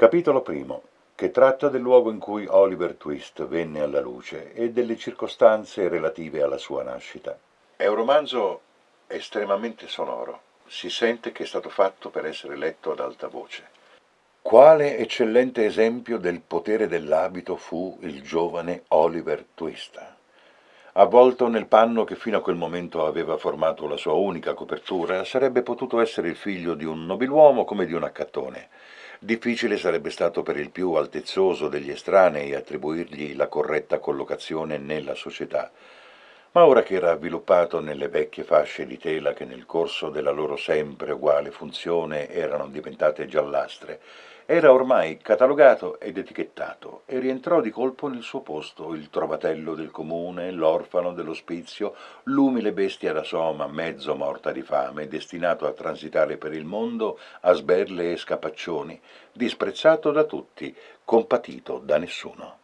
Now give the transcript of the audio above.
Capitolo primo, che tratta del luogo in cui Oliver Twist venne alla luce e delle circostanze relative alla sua nascita. È un romanzo estremamente sonoro. Si sente che è stato fatto per essere letto ad alta voce. Quale eccellente esempio del potere dell'abito fu il giovane Oliver Twist. Avvolto nel panno che fino a quel momento aveva formato la sua unica copertura, sarebbe potuto essere il figlio di un nobiluomo come di un accattone. Difficile sarebbe stato per il più altezzoso degli estranei attribuirgli la corretta collocazione nella società, ma ora che era avviluppato nelle vecchie fasce di tela che nel corso della loro sempre uguale funzione erano diventate giallastre, era ormai catalogato ed etichettato e rientrò di colpo nel suo posto il trovatello del comune, l'orfano dell'ospizio, l'umile bestia da soma mezzo morta di fame, destinato a transitare per il mondo a sberle e scapaccioni, disprezzato da tutti, compatito da nessuno.